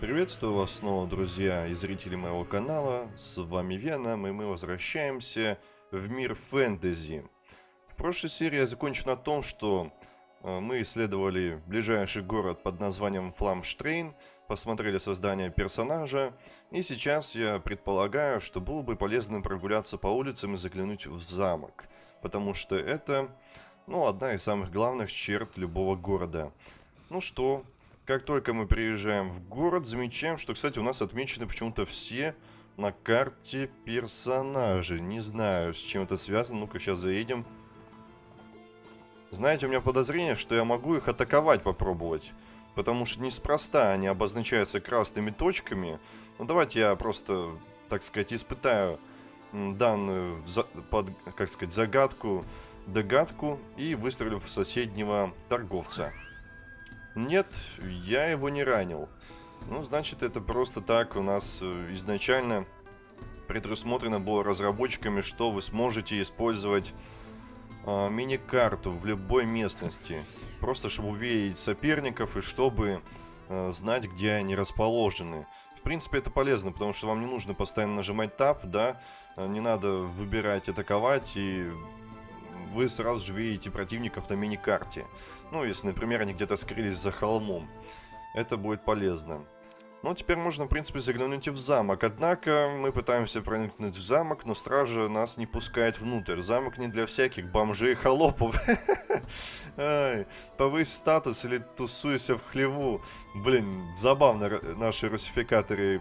Приветствую вас снова, друзья и зрители моего канала. С вами Веном, и мы возвращаемся в мир фэнтези. В прошлой серии я закончил на том, что э, мы исследовали ближайший город под названием Фламштрейн, посмотрели создание персонажа, и сейчас я предполагаю, что было бы полезно прогуляться по улицам и заглянуть в замок, потому что это, ну, одна из самых главных черт любого города. Ну что, как только мы приезжаем в город, замечаем, что, кстати, у нас отмечены почему-то все на карте персонажи. Не знаю, с чем это связано. Ну-ка, сейчас заедем. Знаете, у меня подозрение, что я могу их атаковать попробовать. Потому что неспроста они обозначаются красными точками. Ну, давайте я просто, так сказать, испытаю данную, под, как сказать, загадку, догадку и выстрелю в соседнего торговца. Нет, я его не ранил. Ну, значит, это просто так у нас э, изначально предусмотрено было разработчиками, что вы сможете использовать э, мини-карту в любой местности. Просто чтобы увидеть соперников и чтобы э, знать, где они расположены. В принципе, это полезно, потому что вам не нужно постоянно нажимать Tab, да, э, не надо выбирать атаковать и вы сразу же видите противников на мини-карте. Ну, если, например, они где-то скрылись за холмом. Это будет полезно. Ну, теперь можно, в принципе, заглянуть в замок. Однако, мы пытаемся проникнуть в замок, но стража нас не пускает внутрь. Замок не для всяких бомжей и холопов. Повысь статус или тусуйся в хлеву. Блин, забавно наши русификаторы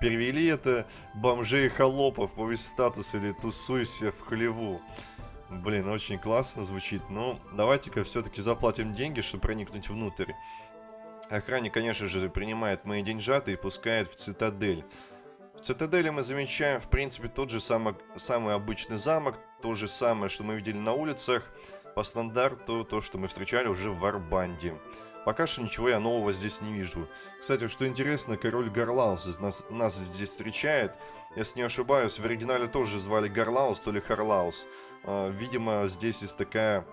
перевели это. Бомжей и холопов, повысь статус или тусуйся в хлеву. Блин, очень классно звучит. Но давайте-ка все-таки заплатим деньги, чтобы проникнуть внутрь. Охранник, конечно же, принимает мои деньжаты и пускает в цитадель. В цитадели мы замечаем, в принципе, тот же самый, самый обычный замок, то же самое, что мы видели на улицах, по стандарту то, что мы встречали уже в Варбанде. Пока что ничего я нового здесь не вижу. Кстати, что интересно, король Гарлаус нас, нас здесь встречает. Если не ошибаюсь, в оригинале тоже звали Гарлаус, то ли Харлаус. А, видимо, здесь есть такая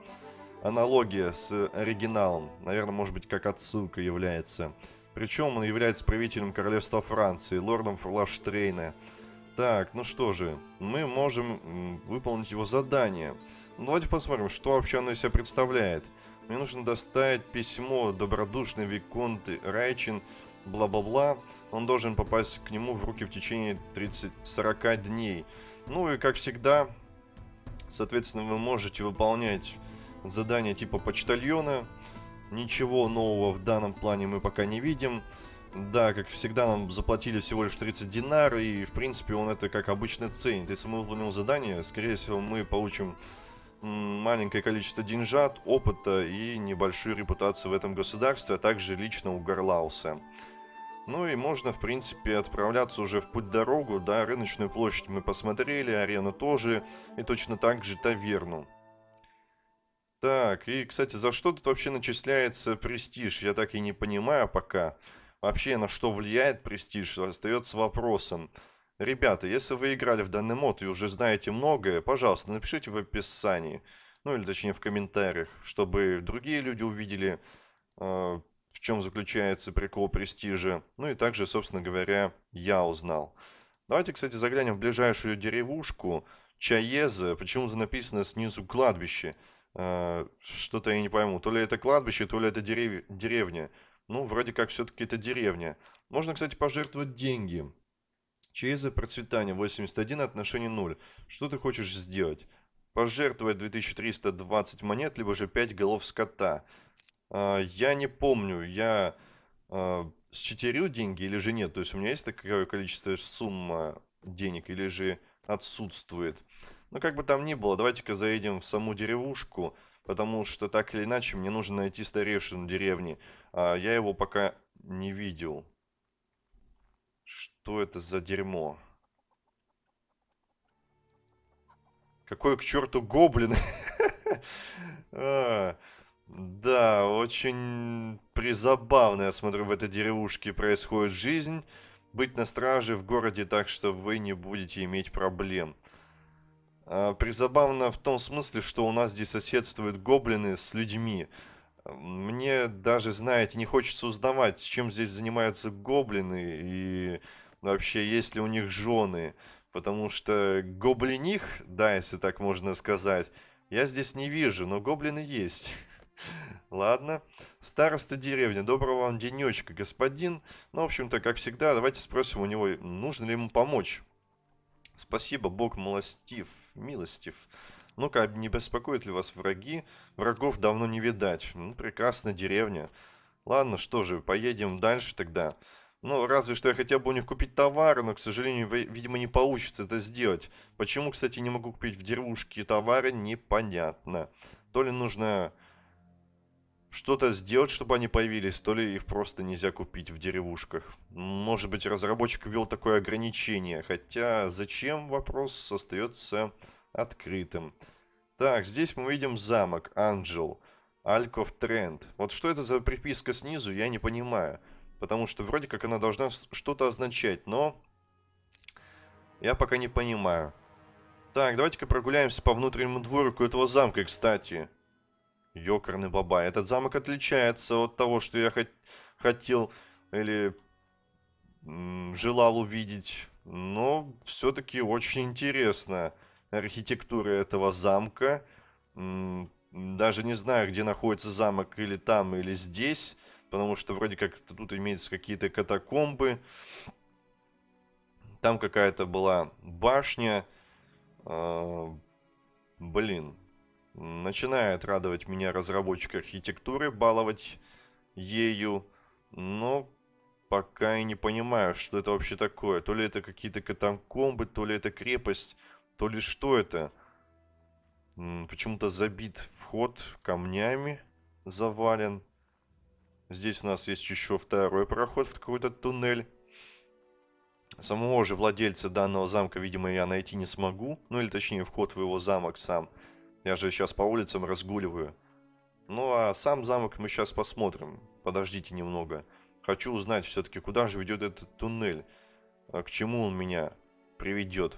аналогия с оригиналом. Наверное, может быть, как отсылка является. Причем он является правителем королевства Франции, лордом Флаштрейна. Так, ну что же, мы можем выполнить его задание. Ну, давайте посмотрим, что вообще оно из себя представляет. Мне нужно доставить письмо добродушный Виконт Райчин, бла-бла-бла. Он должен попасть к нему в руки в течение 30-40 дней. Ну и, как всегда, Соответственно, вы можете выполнять задания типа почтальона. Ничего нового в данном плане мы пока не видим. Да, как всегда, нам заплатили всего лишь 30 динар, и, в принципе, он это как обычно ценит. Если мы выполним задание, скорее всего, мы получим маленькое количество деньжат, опыта и небольшую репутацию в этом государстве, а также лично у Гарлауса. Ну и можно, в принципе, отправляться уже в путь-дорогу, да, рыночную площадь мы посмотрели, арену тоже, и точно так же таверну. Так, и, кстати, за что тут вообще начисляется престиж? Я так и не понимаю пока. Вообще, на что влияет престиж, остается вопросом. Ребята, если вы играли в данный мод и уже знаете многое, пожалуйста, напишите в описании. Ну, или точнее в комментариях, чтобы другие люди увидели, э, в чем заключается прикол престижа. Ну и также, собственно говоря, я узнал. Давайте, кстати, заглянем в ближайшую деревушку. Чаеза. Почему-то написано снизу кладбище. Э, Что-то я не пойму. То ли это кладбище, то ли это дерев... деревня. Ну, вроде как все-таки это деревня. Можно, кстати, пожертвовать деньги. Чаеза процветание 81, отношение 0. Что ты хочешь сделать? Пожертвовать 2320 монет, либо же 5 голов скота. А, я не помню, я а, считерил деньги или же нет. То есть у меня есть такое количество сумма денег или же отсутствует. Ну, как бы там ни было, давайте-ка заедем в саму деревушку, потому что так или иначе мне нужно найти старейшину деревни. А я его пока не видел. Что это за дерьмо? Какой к черту гоблин? а, да, очень призабавно, я смотрю, в этой деревушке происходит жизнь. Быть на страже в городе так, что вы не будете иметь проблем. А, призабавно в том смысле, что у нас здесь соседствуют гоблины с людьми. Мне даже, знаете, не хочется узнавать, чем здесь занимаются гоблины и вообще есть ли у них жены. Потому что гоблиних, да, если так можно сказать, я здесь не вижу, но гоблины есть. Ладно. Староста деревни. Доброго вам денечка, господин. Ну, в общем-то, как всегда, давайте спросим у него, нужно ли ему помочь. Спасибо, Бог милостив, милостив. Ну-ка, не беспокоят ли вас враги? Врагов давно не видать. Ну, прекрасная деревня. Ладно, что же, поедем дальше тогда. Ну, разве что я хотел бы у них купить товары, но, к сожалению, видимо, не получится это сделать. Почему, кстати, не могу купить в деревушке товары, непонятно. То ли нужно что-то сделать, чтобы они появились, то ли их просто нельзя купить в деревушках. Может быть, разработчик ввел такое ограничение, хотя зачем вопрос остается открытым. Так, здесь мы видим замок, Анджел, Альков Тренд. Вот что это за приписка снизу, я не понимаю. Потому что вроде как она должна что-то означать, но я пока не понимаю. Так, давайте-ка прогуляемся по внутреннему дворику этого замка, кстати. Ёкарный баба. Этот замок отличается от того, что я хот хотел или желал увидеть. Но все-таки очень интересно архитектура этого замка. Даже не знаю, где находится замок, или там, или здесь. Потому что вроде как тут имеются какие-то катакомбы. Там какая-то была башня. А, блин, Начинает радовать меня разработчик архитектуры, баловать ею, но пока и не понимаю, что это вообще такое. То ли это какие-то катакомбы, то ли это крепость, то ли что это. Почему-то забит вход камнями, завален. Здесь у нас есть еще второй проход в какой-то туннель. Самого же владельца данного замка, видимо, я найти не смогу. Ну или точнее, вход в его замок сам. Я же сейчас по улицам разгуливаю. Ну а сам замок мы сейчас посмотрим. Подождите немного. Хочу узнать все-таки, куда же ведет этот туннель. А к чему он меня приведет.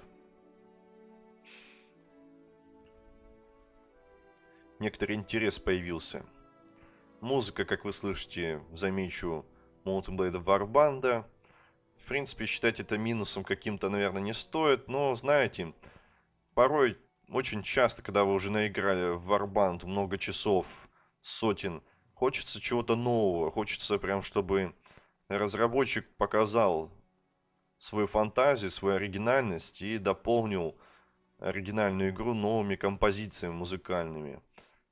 Некоторый интерес появился. Музыка, как вы слышите, замечу, Mountain Blade Warband. В принципе, считать это минусом каким-то, наверное, не стоит. Но, знаете, порой очень часто, когда вы уже наиграли в Warband много часов, сотен, хочется чего-то нового, хочется прям, чтобы разработчик показал свою фантазию, свою оригинальность и дополнил оригинальную игру новыми композициями музыкальными.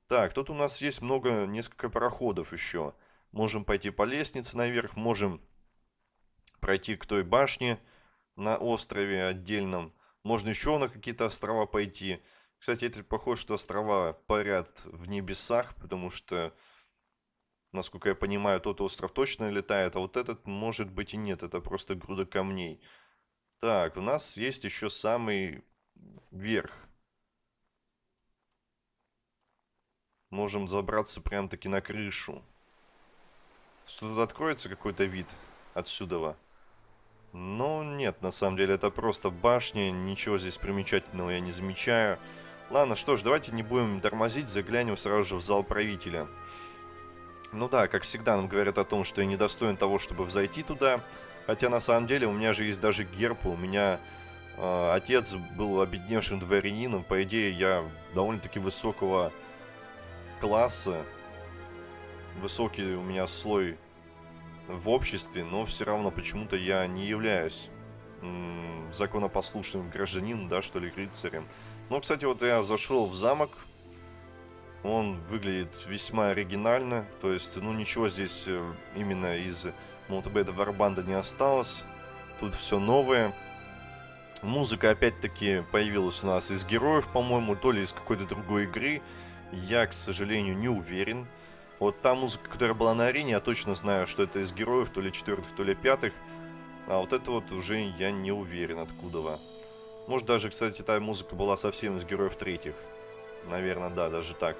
Так, тут у нас есть много, несколько проходов еще. Можем пойти по лестнице наверх, можем пройти к той башне на острове отдельном. Можно еще на какие-то острова пойти. Кстати, это похоже, что острова парят в небесах, потому что, насколько я понимаю, тот остров точно летает, а вот этот может быть и нет, это просто груда камней. Так, у нас есть еще самый верх. Можем забраться прям-таки на крышу. Что-то откроется какой-то вид отсюда. Но нет, на самом деле это просто башня, ничего здесь примечательного я не замечаю. Ладно, что ж, давайте не будем тормозить, заглянем сразу же в зал правителя. Ну да, как всегда нам говорят о том, что я недостоин того, чтобы взойти туда. Хотя на самом деле у меня же есть даже герб, у меня э, отец был обедневшим дворянином. По идее, я довольно-таки высокого класса. Высокий у меня слой в обществе, но все равно почему-то я не являюсь законопослушным гражданином, да, что ли, рыцарем. Но, кстати, вот я зашел в замок, он выглядит весьма оригинально, то есть, ну, ничего здесь э, именно из Мултибеда Варбанда не осталось, тут все новое. Музыка, опять-таки, появилась у нас из героев, по-моему, то ли из какой-то другой игры, я, к сожалению, не уверен. Вот та музыка, которая была на арене, я точно знаю, что это из героев, то ли четвертых, то ли пятых. А вот это вот уже я не уверен, откуда. Может даже, кстати, та музыка была совсем из героев третьих. Наверное, да, даже так.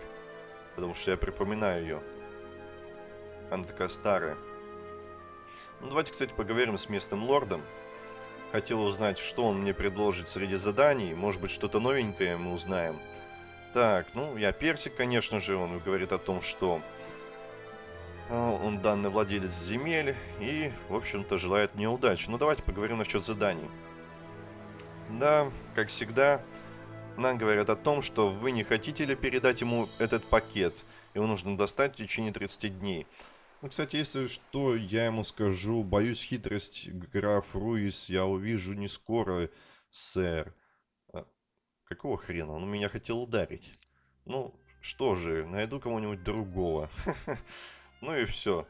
Потому что я припоминаю ее. Она такая старая. Ну, давайте, кстати, поговорим с местным лордом. Хотел узнать, что он мне предложит среди заданий. Может быть, что-то новенькое мы узнаем. Так, ну, я персик, конечно же. Он говорит о том, что А, он данный владелец земель и, в общем-то, желает мне удачи. Ну, давайте поговорим насчет заданий. Да, как всегда, нам говорят о том, что вы не хотите ли передать ему этот пакет. Его нужно достать в течение 30 дней. Ну, кстати, если что, я ему скажу. Боюсь хитрость граф Руис я увижу не скоро, сэр. Какого хрена? Он меня хотел ударить. Ну, что же, найду кого-нибудь другого. Ну и все.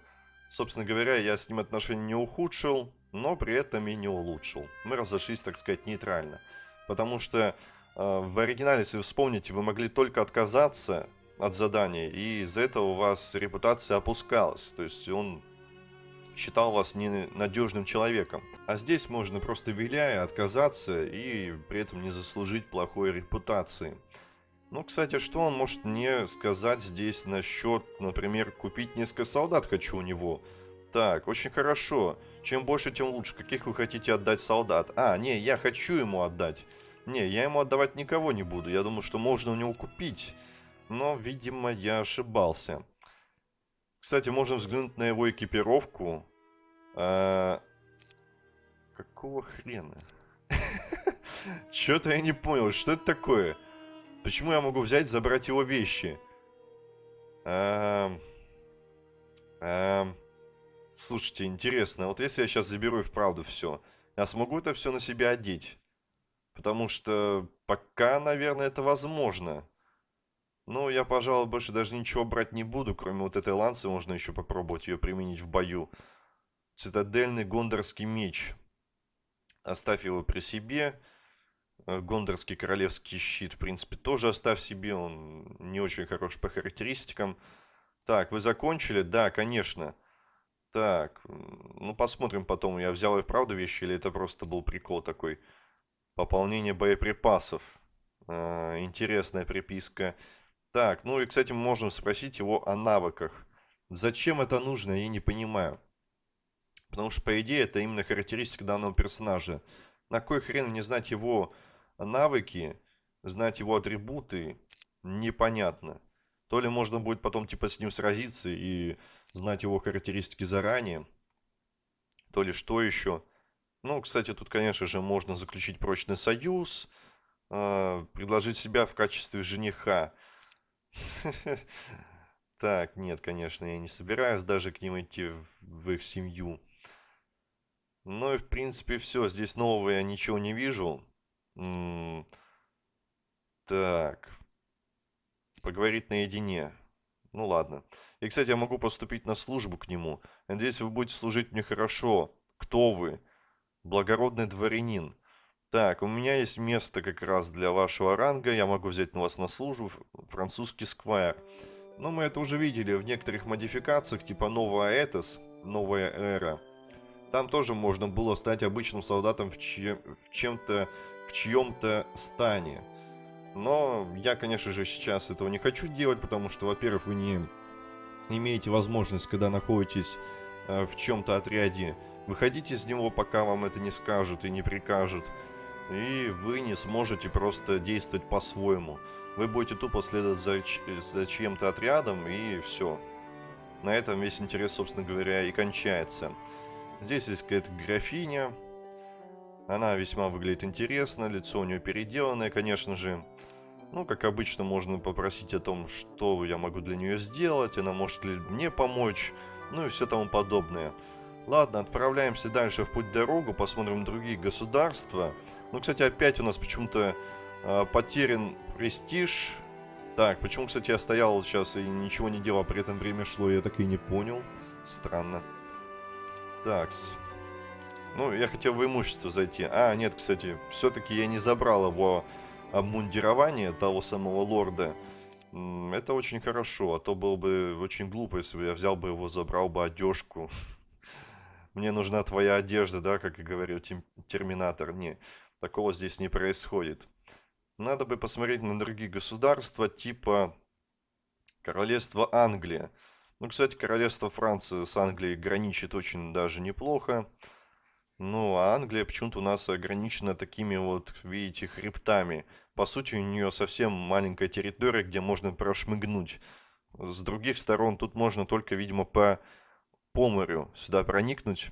Собственно говоря, я с ним отношения не ухудшил, но при этом и не улучшил. Мы разошлись, так сказать, нейтрально. Потому что э, в оригинале, если вспомните, вы могли только отказаться от задания, и из-за этого у вас репутация опускалась. То есть он считал вас ненадежным человеком. А здесь можно просто виляя отказаться и при этом не заслужить плохой репутации. Ну, кстати, что он может мне сказать здесь насчет, например, купить несколько солдат хочу у него? Так, очень хорошо. Чем больше, тем лучше. Каких вы хотите отдать солдат? А, не, я хочу ему отдать. Не, я ему отдавать никого не буду. Я думаю, что можно у него купить. Но, видимо, я ошибался. Кстати, можно взглянуть на его экипировку. А... Какого хрена? Чё-то я не понял, что это такое? Почему я могу взять, забрать его вещи? Эм... Эм... Слушайте, интересно, вот если я сейчас заберу и вправду все, я смогу это все на себя одеть? Потому что пока, наверное, это возможно. Ну, я, пожалуй, больше даже ничего брать не буду, кроме вот этой ланцы, можно еще попробовать ее применить в бою. Цитадельный гондорский меч. Оставь его при себе. Э, Гондорский королевский щит, в принципе, тоже оставь себе, он не очень хорош по характеристикам. Так, вы закончили? Да, конечно. Так, ну посмотрим потом, я взял и вправду вещи, или это просто был прикол такой. Пополнение боеприпасов. Э, интересная приписка. Так, ну и, кстати, мы можем спросить его о навыках. Зачем это нужно, я не понимаю. Потому что, по идее, это именно характеристика данного персонажа. На кой хрен не знать его навыки, знать его атрибуты, непонятно. То ли можно будет потом типа с ним сразиться и знать его характеристики заранее, то ли что еще. Ну, кстати, тут, конечно же, можно заключить прочный союз, э, предложить себя в качестве жениха. Так, нет, конечно, я не собираюсь даже к ним идти в их семью. Ну и, в принципе, все. Здесь нового я ничего не вижу. Так. Поговорить наедине. Ну ладно. И, кстати, я могу поступить на службу к нему. Надеюсь, вы будете служить мне хорошо. Кто вы? Благородный дворянин. Так, у меня есть место как раз для вашего ранга. Я могу взять на вас на службу. Французский сквайр. Но мы это уже видели в некоторых модификациях, типа новая Этос, новая эра. Там тоже можно было стать обычным солдатом в, чем, в чем-то в чьем-то стане. Но я, конечно же, сейчас этого не хочу делать, потому что, во-первых, вы не имеете возможность, когда находитесь э, в чем-то отряде, выходить из него, пока вам это не скажут и не прикажут. И вы не сможете просто действовать по-своему. Вы будете тупо следовать за, за чьим-то отрядом, и все. На этом весь интерес, собственно говоря, и кончается. Здесь есть какая-то графиня, она весьма выглядит интересно, лицо у нее переделанное, конечно же. Ну, как обычно, можно попросить о том, что я могу для нее сделать, она может ли мне помочь, ну и все тому подобное. Ладно, отправляемся дальше в путь-дорогу, посмотрим другие государства. Ну, кстати, опять у нас почему-то э, потерян престиж. Так, почему, кстати, я стоял сейчас и ничего не делал, а при этом время шло, я так и не понял. Странно. Такс. Ну, я хотел в имущество зайти. А, нет, кстати, все-таки я не забрал его обмундирование того самого лорда. Это очень хорошо, а то было бы очень глупо, если бы я взял бы его, забрал бы одежку. Мне нужна твоя одежда, да, как и говорил Терминатор. Не, такого здесь не происходит. Надо бы посмотреть на другие государства, типа Королевство Англия. Ну, кстати, Королевство Франции с Англией граничит очень даже неплохо. Ну, а Англия почему-то у нас ограничена такими вот, видите, хребтами. По сути, у нее совсем маленькая территория, где можно прошмыгнуть С других сторон тут можно только, видимо, по, по морю сюда проникнуть.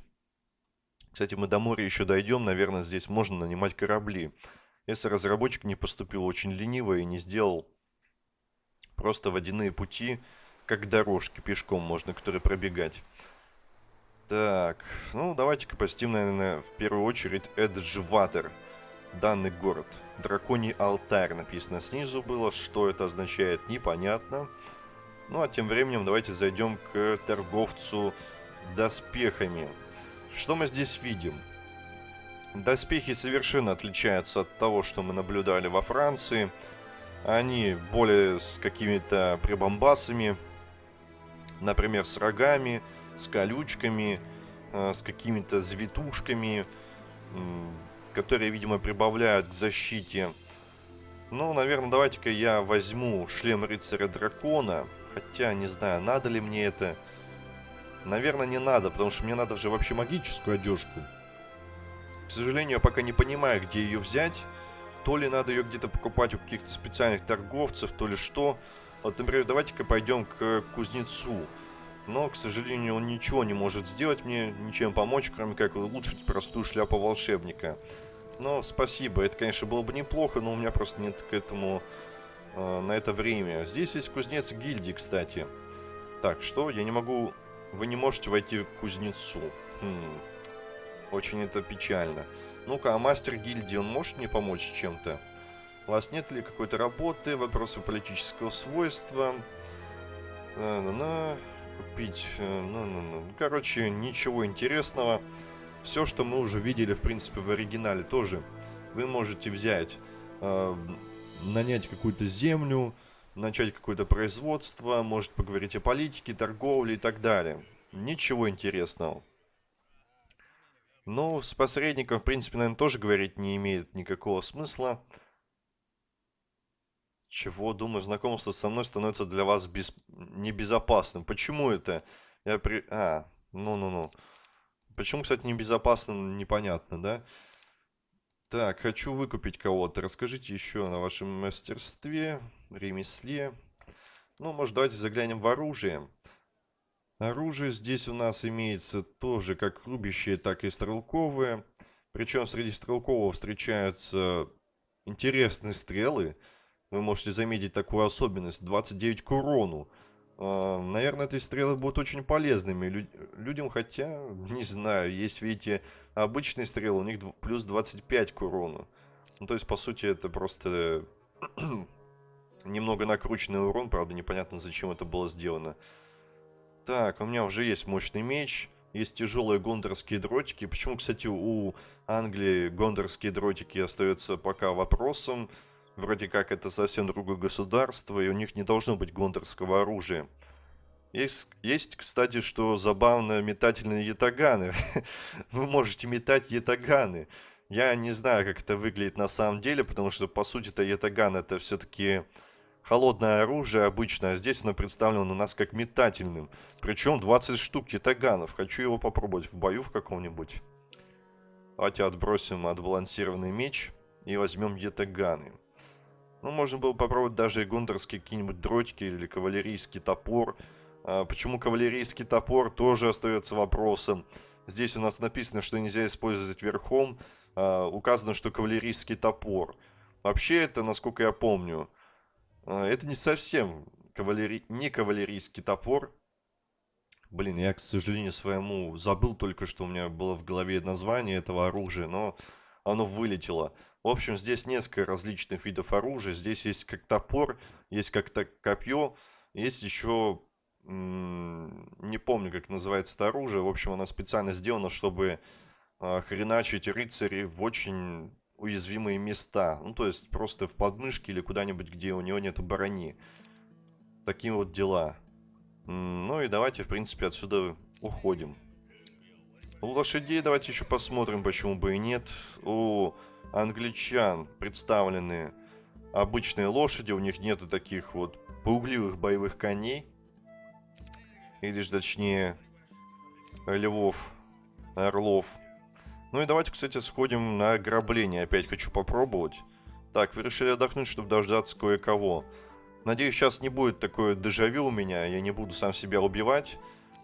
Кстати, мы до моря еще дойдем. Наверное, здесь можно нанимать корабли. Если разработчик не поступил очень лениво и не сделал просто водяные пути, как дорожки пешком можно, которые пробегать. Так, ну давайте-ка посетим, наверное, в первую очередь Эджватер, данный город. Драконий алтарь написано снизу было, что это означает, непонятно. Ну а тем временем давайте зайдем к торговцу доспехами. Что мы здесь видим? Доспехи совершенно отличаются от того, что мы наблюдали во Франции. Они более с какими-то прибамбасами, например, с рогами, с колючками, э, с какими-то завитушками, которые, видимо, прибавляют к защите. Ну, наверное, давайте-ка я возьму шлем рыцаря дракона. Хотя, не знаю, надо ли мне это. Наверное, не надо, потому что мне надо же вообще магическую одежку. К сожалению, я пока не понимаю, где ее взять. То ли надо ее где-то покупать у каких-то специальных торговцев, то ли что. Вот, например, давайте-ка пойдем к кузнецу. Но, к сожалению, он ничего не может сделать мне, ничем помочь, кроме как улучшить простую шляпу волшебника. Но спасибо, это, конечно, было бы неплохо, но у меня просто нет к этому э, на это время. Здесь есть кузнец гильдии, кстати. Так, что? Я не могу... Вы не можете войти к кузнецу. Хм. Очень это печально. Ну-ка, а мастер гильдии, он может мне помочь чем-то? У вас нет ли какой-то работы, вопросы политического свойства? На-на-на купить. Ну, ну, ну. Короче, ничего интересного. Все, что мы уже видели, в принципе, в оригинале тоже. Вы можете взять, э, нанять какую-то землю, начать какое-то производство, может поговорить о политике, торговле и так далее. Ничего интересного. Ну, с посредником, в принципе, наверное, тоже говорить не имеет никакого смысла. Чего, думаю, знакомство со мной становится для вас без... небезопасным. Почему это? Я при... А, ну-ну-ну. Почему, кстати, небезопасно, непонятно, да? Так, хочу выкупить кого-то. Расскажите еще о вашем мастерстве, ремесле. Ну, может, давайте заглянем в оружие. Оружие здесь у нас имеется тоже как рубящее, так и стрелковое. Причем среди стрелкового встречаются интересные стрелы вы можете заметить такую особенность. 29 к урону. А, наверное, эти стрелы будут очень полезными людям, хотя, не знаю, есть, видите, обычные стрелы, у них плюс 25 к урону. Ну, то есть, по сути, это просто немного накрученный урон, правда, непонятно, зачем это было сделано. Так, у меня уже есть мощный меч, есть тяжелые гондорские дротики. Почему, кстати, у Англии гондорские дротики остаются пока вопросом. Вроде как это совсем другое государство, и у них не должно быть гондорского оружия. Есть, есть, кстати, что забавно метательные ятаганы. Вы можете метать ятаганы. Я не знаю, как это выглядит на самом деле, потому что, по сути-то, ятаган это все-таки холодное оружие обычно, а здесь оно представлено у нас как метательным. Причем 20 штук ятаганов. Хочу его попробовать в бою в каком-нибудь. Давайте отбросим отбалансированный меч и возьмем ятаганы. Ну, можно было попробовать даже и гундерские какие-нибудь дротики или кавалерийский топор. А, почему кавалерийский топор, тоже остается вопросом. Здесь у нас написано, что нельзя использовать верхом. А, указано, что кавалерийский топор. Вообще, это, насколько я помню, а, это не совсем кавалери... не кавалерийский топор. Блин, я, к сожалению, своему забыл только, что у меня было в голове название этого оружия, но оно вылетело. В общем, здесь несколько различных видов оружия. Здесь есть как топор, есть как-то копье, есть еще... Не помню, как называется это оружие. В общем, оно специально сделано, чтобы а, хреначить рыцарей в очень уязвимые места. Ну, то есть, просто в подмышке или куда-нибудь, где у него нет брони. Такие вот дела. Ну и давайте, в принципе, отсюда уходим. У лошадей давайте еще посмотрим, почему бы и нет. У англичан представлены обычные лошади, у них нету таких вот пугливых боевых коней. Или же точнее львов, орлов. Ну и давайте, кстати, сходим на ограбление. Опять хочу попробовать. Так, вы решили отдохнуть, чтобы дождаться кое-кого. Надеюсь, сейчас не будет такое дежавю у меня, я не буду сам себя убивать.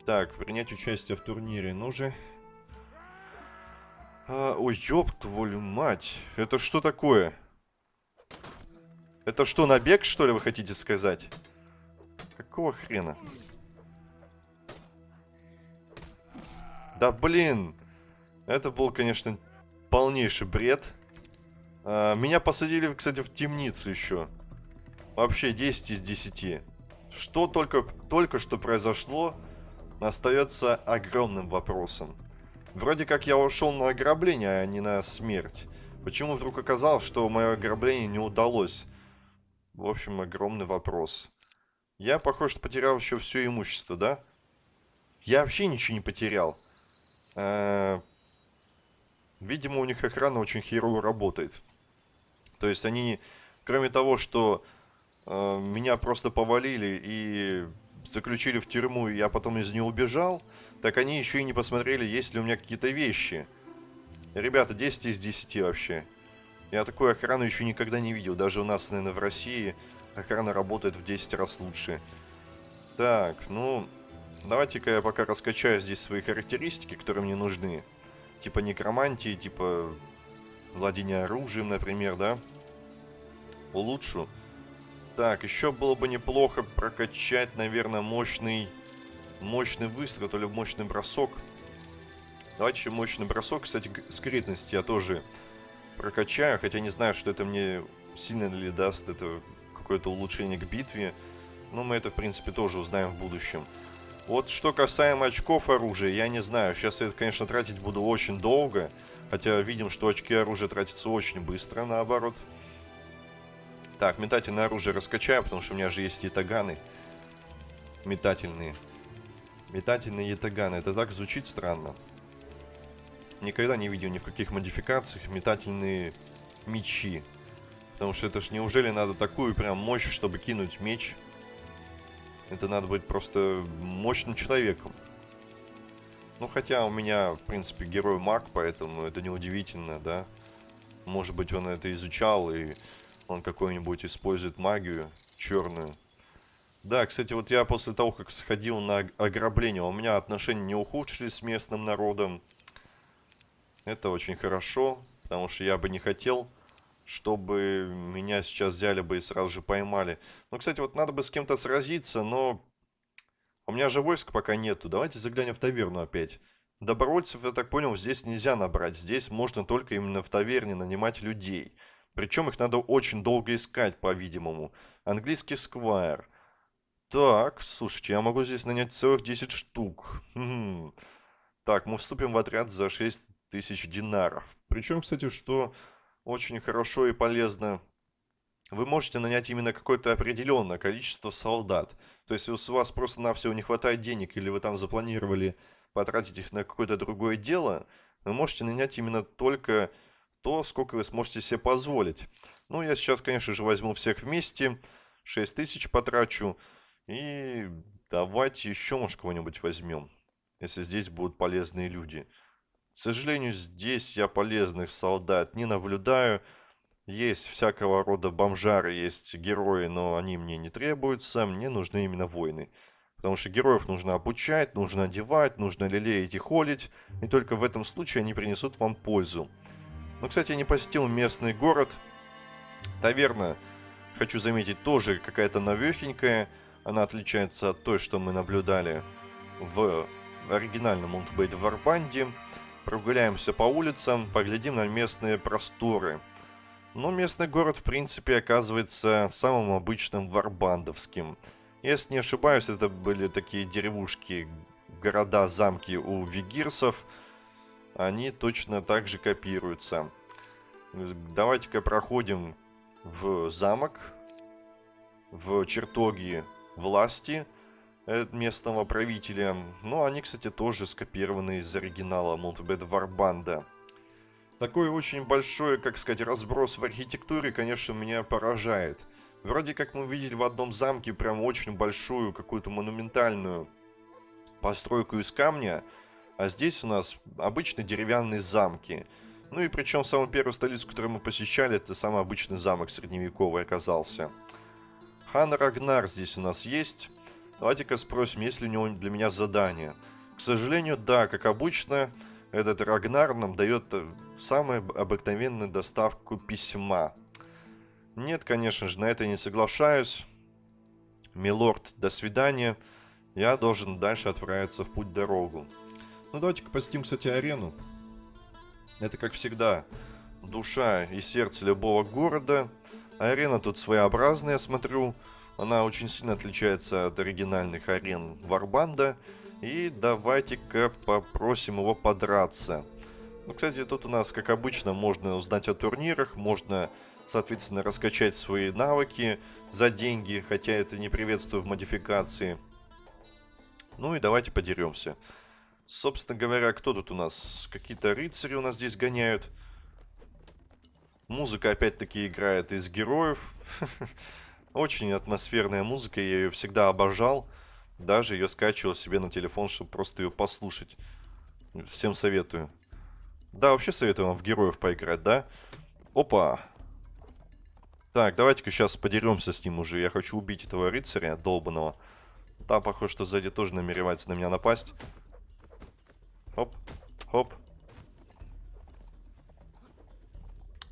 Так, принять участие в турнире. Ну же. А, ой, ёб твою мать. Это что такое? Это что, набег, что ли, вы хотите сказать? Какого хрена? Да блин. Это был, конечно, полнейший бред. А, меня посадили, кстати, в темницу еще. Вообще 10 из 10. Что только, только что произошло, остается огромным вопросом. Вроде как я ушел на ограбление, а не на смерть. Почему вдруг оказалось, что мое ограбление не удалось? В общем, огромный вопрос. Я, похоже, потерял еще все имущество, да? Я вообще ничего не потерял. Э видимо, у них охрана очень херово работает. То есть они, кроме того, что э меня просто повалили и заключили в тюрьму, и я потом из нее убежал, так они еще и не посмотрели, есть ли у меня какие-то вещи. Ребята, 10 из 10 вообще. Я такую охрану еще никогда не видел. Даже у нас, наверное, в России охрана работает в 10 раз лучше. Так, ну... Давайте-ка я пока раскачаю здесь свои характеристики, которые мне нужны. Типа некромантии, типа владения оружием, например, да? Улучшу. Так, еще было бы неплохо прокачать, наверное, мощный... Мощный выстрел или мощный бросок. Давайте еще мощный бросок. Кстати, скрытность я тоже прокачаю. Хотя не знаю, что это мне сильно ли даст это какое-то улучшение к битве. Но мы это, в принципе, тоже узнаем в будущем. Вот что касаемо очков оружия, я не знаю. Сейчас я это, конечно, тратить буду очень долго. Хотя видим, что очки оружия тратятся очень быстро, наоборот. Так, метательное оружие раскачаю, потому что у меня же есть ятаганы. Метательные. Метательные ятаганы. Это так звучит странно. Никогда не видел ни в каких модификациях метательные мечи. Потому что это ж неужели надо такую прям мощь, чтобы кинуть меч? Это надо быть просто мощным человеком. Ну, хотя у меня, в принципе, герой маг, поэтому это неудивительно, да? Может быть, он это изучал и он какой-нибудь использует магию черную. Да, кстати, вот я после того, как сходил на ограбление, у меня отношения не ухудшились с местным народом. Это очень хорошо, потому что я бы не хотел, чтобы меня сейчас взяли бы и сразу же поймали. Ну, кстати, вот надо бы с кем-то сразиться, но у меня же войск пока нету. Давайте заглянем в таверну опять. Добровольцев, я так понял, здесь нельзя набрать. Здесь можно только именно в таверне нанимать людей. Причем их надо очень долго искать, по-видимому. Английский сквайр. Так, слушайте, я могу здесь нанять целых 10 штук. Хм. Так, мы вступим в отряд за 6 тысяч динаров. Причем, кстати, что очень хорошо и полезно, вы можете нанять именно какое-то определенное количество солдат. То есть, если у вас просто-навсего не хватает денег, или вы там запланировали потратить их на какое-то другое дело, вы можете нанять именно только то, сколько вы сможете себе позволить. Ну, я сейчас, конечно же, возьму всех вместе, 6 тысяч потрачу, и давайте еще, может, кого-нибудь возьмем, если здесь будут полезные люди. К сожалению, здесь я полезных солдат не наблюдаю. Есть всякого рода бомжары, есть герои, но они мне не требуются, мне нужны именно воины. Потому что героев нужно обучать, нужно одевать, нужно лелеять и холить, и только в этом случае они принесут вам пользу. Ну, кстати, я не посетил местный город. Таверна, хочу заметить, тоже какая-то новехенькая. Она отличается от той, что мы наблюдали в оригинальном в Варбанде. Прогуляемся по улицам, поглядим на местные просторы. Но местный город, в принципе, оказывается самым обычным варбандовским. Если не ошибаюсь, это были такие деревушки, города, замки у вигирсов – они точно так же копируются. Давайте-ка проходим в замок, в чертоги власти местного правителя. Ну, они, кстати, тоже скопированы из оригинала Монтебет Варбанда. Такой очень большой, как сказать, разброс в архитектуре, конечно, меня поражает. Вроде как мы видели в одном замке прям очень большую, какую-то монументальную постройку из камня, а здесь у нас обычные деревянные замки. Ну и причем самую первую столицу, которую мы посещали, это самый обычный замок средневековый оказался. Хан Рагнар здесь у нас есть. Давайте-ка спросим, есть ли у него для меня задание. К сожалению, да, как обычно, этот Рагнар нам дает э, самую обыкновенную доставку письма. Нет, конечно же, на это не соглашаюсь. Милорд, до свидания. Я должен дальше отправиться в путь-дорогу. Ну, давайте-ка посетим, кстати, арену. Это, как всегда, душа и сердце любого города. Арена тут своеобразная, я смотрю. Она очень сильно отличается от оригинальных арен Варбанда. И давайте-ка попросим его подраться. Ну, кстати, тут у нас, как обычно, можно узнать о турнирах, можно, соответственно, раскачать свои навыки за деньги, хотя это не приветствую в модификации. Ну и давайте подеремся. Собственно говоря, кто тут у нас? Какие-то рыцари у нас здесь гоняют. Музыка опять-таки играет из героев. Очень атмосферная музыка, я ее всегда обожал. Даже ее скачивал себе на телефон, чтобы просто ее послушать. Всем советую. Да, вообще советую вам в героев поиграть, да? Опа! Так, давайте-ка сейчас подеремся с ним уже. Я хочу убить этого рыцаря долбанного. Там, похоже, что сзади тоже намеревается на меня напасть. Хоп, хоп.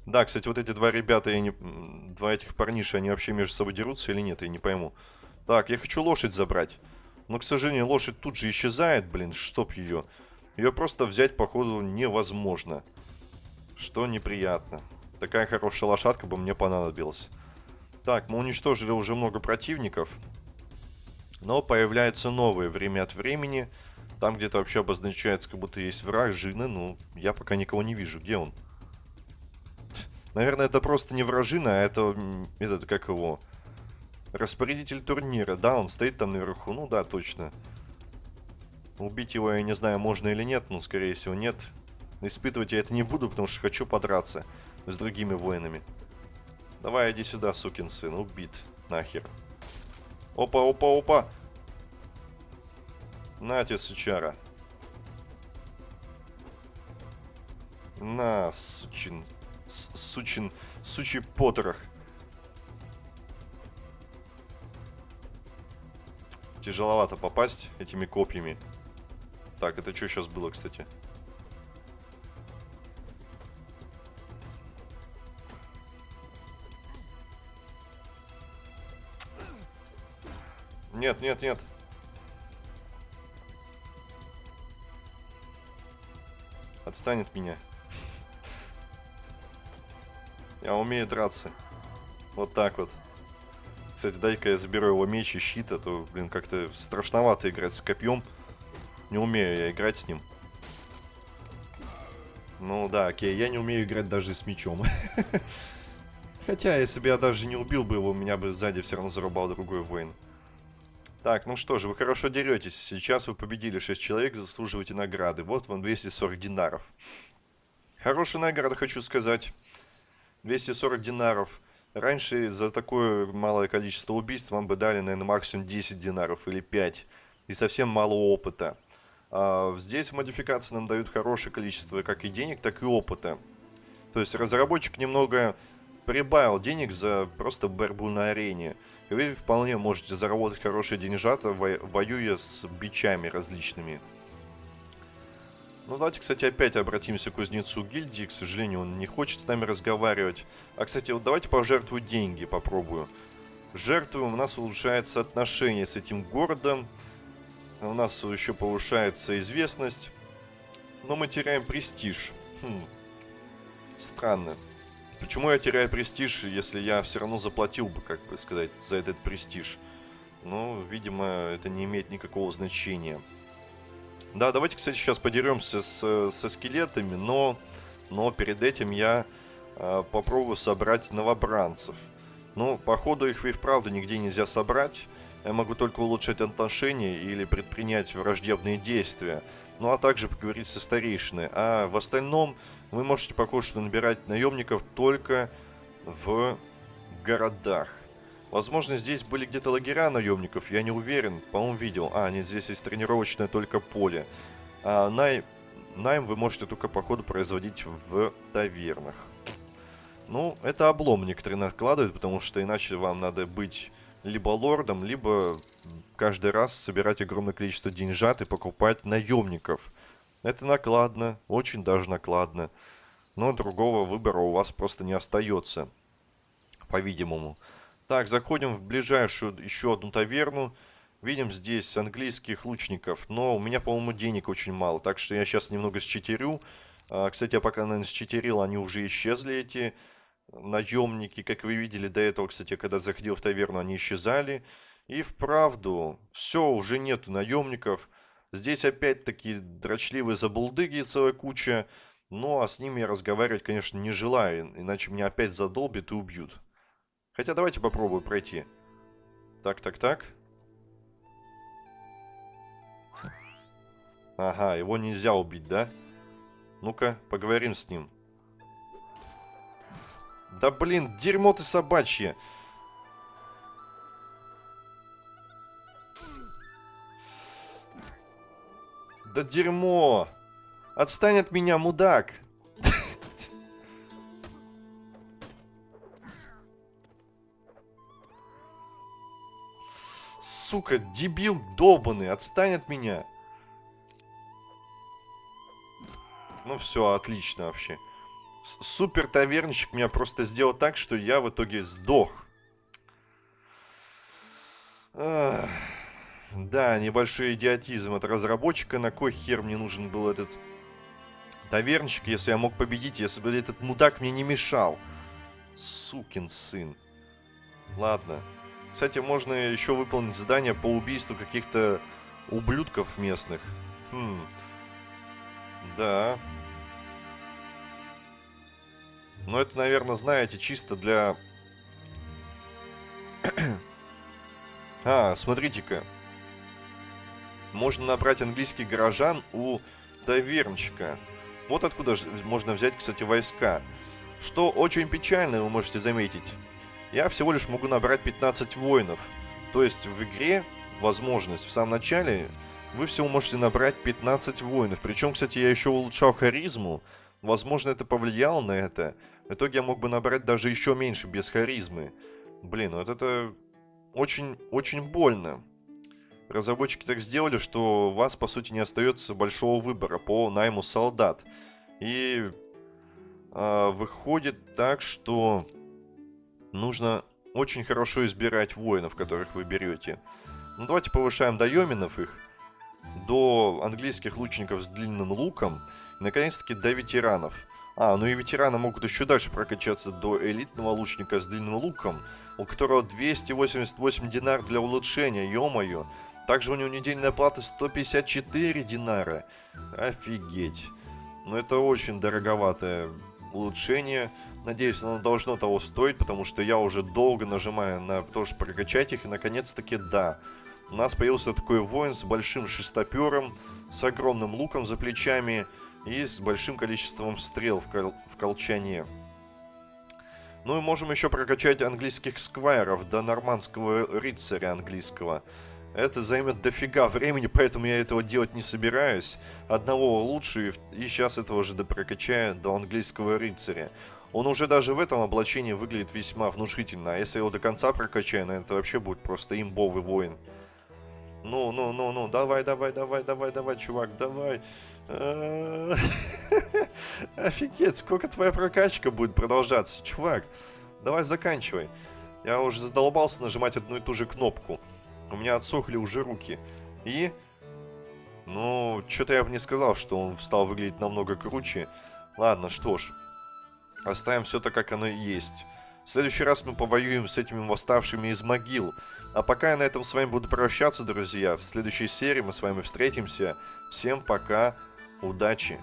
Да, кстати, вот эти два ребята, я не... два этих парниша, они вообще между собой дерутся или нет, я не пойму. Так, я хочу лошадь забрать. Но, к сожалению, лошадь тут же исчезает, блин, чтоб ее. Ее просто взять, походу, невозможно. Что неприятно. Такая хорошая лошадка бы мне понадобилась. Так, мы уничтожили уже много противников. Но появляются новые время от времени. Там где-то вообще обозначается, как будто есть враг, жины. Ну, я пока никого не вижу. Где он? Наверное, это просто не вражина, а это... Этот, как его... Распорядитель турнира, да, он стоит там наверху. Ну да, точно. Убить его я не знаю, можно или нет, но скорее всего нет. Испытывать я это не буду, потому что хочу подраться с другими воинами. Давай, иди сюда, сукин сын, убит. Нахер. Опа, опа, опа. На тебе, сучара. На, сучин. Сучин. Сучий потрох. Тяжеловато попасть этими копьями. Так, это что сейчас было, кстати? Нет, нет, нет. Отстань от меня. Я умею драться. Вот так вот. Кстати, дай-ка я заберу его меч и щит, а то, блин, как-то страшновато играть с копьем. Не умею я играть с ним. Ну да, окей, я не умею играть даже с мечом. Хотя, если бы я даже не убил бы его, меня бы сзади все равно зарубал другой воин. Так, ну что же, вы хорошо деретесь. Сейчас вы победили 6 человек, заслуживаете награды. Вот вам 240 динаров. Хорошая награда, хочу сказать. 240 динаров. Раньше за такое малое количество убийств вам бы дали, наверное, максимум 10 динаров или 5. И совсем мало опыта. А здесь в модификации нам дают хорошее количество как и денег, так и опыта. То есть разработчик немного прибавил денег за просто борьбу на арене. И вы вполне можете заработать хорошие деньжата, воюя с бичами различными. Ну, давайте, кстати, опять обратимся к кузнецу гильдии. К сожалению, он не хочет с нами разговаривать. А, кстати, вот давайте пожертвую деньги, попробую. Жертвуем, у нас улучшается отношение с этим городом. У нас еще повышается известность. Но мы теряем престиж. Хм. Странно. Почему я теряю престиж, если я все равно заплатил бы, как бы сказать, за этот престиж? Ну, видимо, это не имеет никакого значения. Да, давайте, кстати, сейчас подеремся с, со скелетами, но, но перед этим я э, попробую собрать новобранцев. Ну, походу их и вправду нигде нельзя собрать. Я могу только улучшать отношения или предпринять враждебные действия. Ну, а также поговорить со старейшиной. А в остальном вы можете что набирать наемников только в городах. Возможно, здесь были где-то лагеря наемников, я не уверен. По-моему, видел. А, нет, здесь есть тренировочное только поле. А, най... Найм вы можете только, походу, производить в тавернах. Ну, это облом некоторые накладывают, потому что иначе вам надо быть либо лордом, либо каждый раз собирать огромное количество деньжат и покупать наемников. Это накладно, очень даже накладно. Но другого выбора у вас просто не остается, по-видимому. Так, заходим в ближайшую еще одну таверну. Видим здесь английских лучников, но у меня, по-моему, денег очень мало, так что я сейчас немного считерю. А, кстати, я пока, наверное, считерил, они уже исчезли, эти наемники. Как вы видели до этого, кстати, когда заходил в таверну, они исчезали. И вправду, все, уже нету наемников. Здесь опять-таки дрочливые забулдыги целая куча. Ну, а с ними я разговаривать, конечно, не желаю, иначе меня опять задолбят и убьют. Хотя давайте попробую пройти. Так, так, так. Ага, его нельзя убить, да? Ну-ка, поговорим с ним. Да блин, дерьмо ты собачье. Да дерьмо. Отстань от меня, мудак. Сука, дебил долбанный, отстань от меня. Ну все, отлично вообще. Супер таверничек меня просто сделал так, что я в итоге сдох. Да, небольшой идиотизм от разработчика. На кой хер мне нужен был этот таверничек, если я мог победить, если бы этот мудак мне не мешал. Сукин сын. Ладно. Кстати, можно еще выполнить задание по убийству каких-то ублюдков местных. Хм. Да. Но это, наверное, знаете, чисто для... а, смотрите-ка. Можно набрать английский горожан у тавернчика. Вот откуда можно взять, кстати, войска. Что очень печально, вы можете заметить. Я всего лишь могу набрать 15 воинов. То есть в игре возможность в самом начале вы всего можете набрать 15 воинов. Причем, кстати, я еще улучшал харизму. Возможно, это повлияло на это. В итоге я мог бы набрать даже еще меньше без харизмы. Блин, вот это очень, очень больно. Разработчики так сделали, что у вас, по сути, не остается большого выбора по найму солдат. И э, выходит так, что нужно очень хорошо избирать воинов, которых вы берете. Ну, давайте повышаем до йоминов их, до английских лучников с длинным луком, наконец-таки, до ветеранов. А, ну и ветераны могут еще дальше прокачаться до элитного лучника с длинным луком, у которого 288 динар для улучшения, ё-моё. Также у него недельная плата 154 динара. Офигеть. Ну это очень дороговатое улучшение. Надеюсь, оно должно того стоить, потому что я уже долго нажимаю на то, чтобы прокачать их, и наконец-таки да. У нас появился такой воин с большим шестопером, с огромным луком за плечами, и с большим количеством стрел в, кол в колчане. Ну и можем еще прокачать английских сквайров до нормандского рыцаря английского. Это займет дофига времени, поэтому я этого делать не собираюсь. Одного лучше, и сейчас этого же допрокачаю до английского рыцаря. Он уже даже в этом облачении выглядит весьма внушительно, а если его до конца прокачаю, наверное, это вообще будет просто имбовый воин. Ну, ну, ну, ну, давай, давай, давай, давай, давай, чувак, давай. Офигеть, сколько твоя прокачка будет продолжаться, чувак. Давай заканчивай. Я уже задолбался нажимать одну и ту же кнопку. У меня отсохли уже руки. И... Ну, что-то я бы не сказал, что он стал выглядеть намного круче. Ладно, что ж. Оставим все так, как оно есть. В следующий раз мы повоюем с этими восставшими из могил. А пока я на этом с вами буду прощаться, друзья. В следующей серии мы с вами встретимся. Всем пока, удачи!